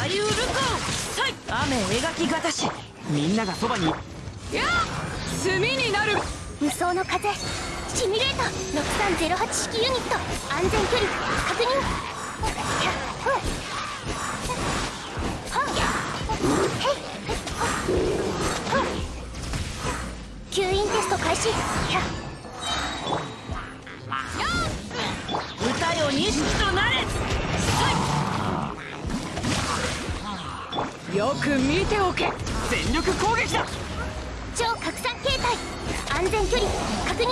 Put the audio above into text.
左右ルコ雨描きがたし。みんながそばに。や炭になる。無双の風シミュレート6308式ユニット安全距離確認。吸引テスト開始歌よ錦となれよく見ておけ。全力攻撃だ。超拡散形態。安全距離。確認